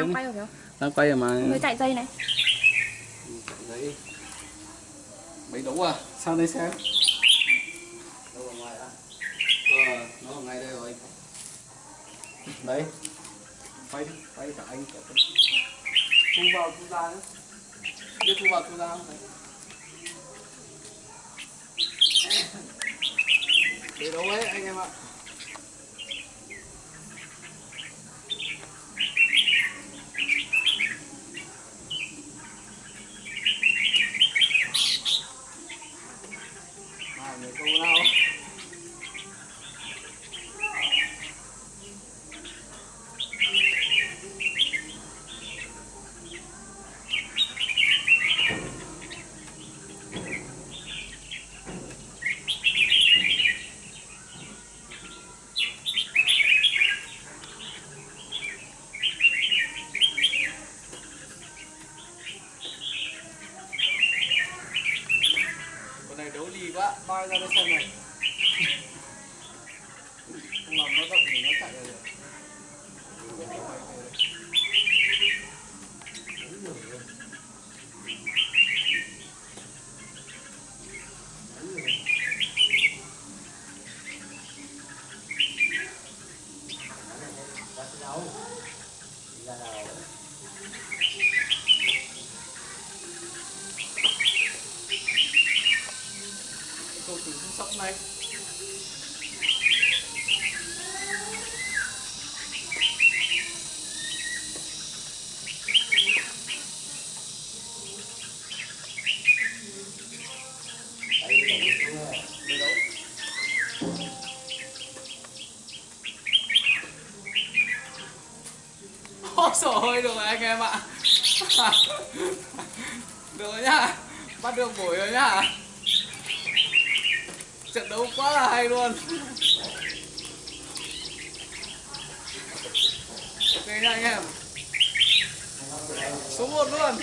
đang quay rồi kìa đang quay rồi mà. Người chạy dây này. Mấy đấu à? Sao đây xem đâu ở ngoài à ờ nó ở ngay đây rồi. Đấy quay đi quay cả anh cả tôi thu vào thu ra nữa biết thu vào thu ra không? Đấy để đâu ấy anh em ạ à người câu lao con này đấu lì quá bay ra đây xem này không làm nó động thì nó chạy ra được câu từ không sóc này. Đây được rồi anh em ạ. Được rồi nhá. Bắt được buổi rồi nhá. Trận đấu quá là hay luôn. Ok nha anh em. Số 1 luôn.